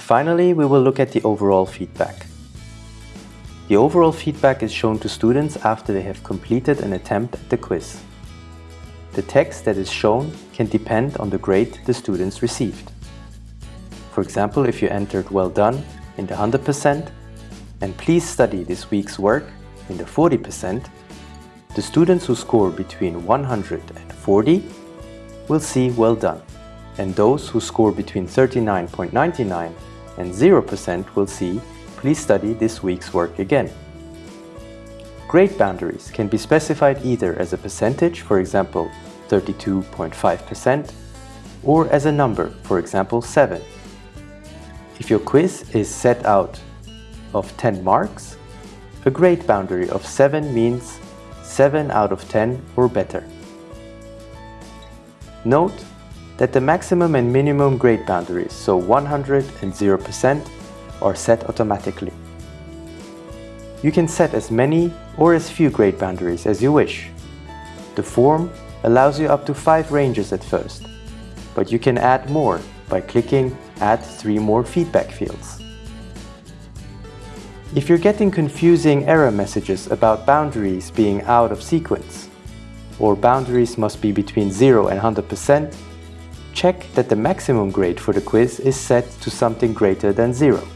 finally, we will look at the overall feedback. The overall feedback is shown to students after they have completed an attempt at the quiz. The text that is shown can depend on the grade the students received. For example, if you entered well done in the 100% and please study this week's work in the 40%, the students who score between 100 and 40 will see well done, and those who score between 39.99 and 0% will see please study this week's work again. Grade boundaries can be specified either as a percentage, for example 32.5%, or as a number, for example 7. If your quiz is set out of 10 marks, a grade boundary of 7 means 7 out of 10 or better. Note that the maximum and minimum grade boundaries, so 100 and 0%, are set automatically. You can set as many or as few grade boundaries as you wish. The form allows you up to 5 ranges at first, but you can add more by clicking Add 3 more feedback fields. If you're getting confusing error messages about boundaries being out of sequence, or boundaries must be between 0 and 100%, check that the maximum grade for the quiz is set to something greater than 0.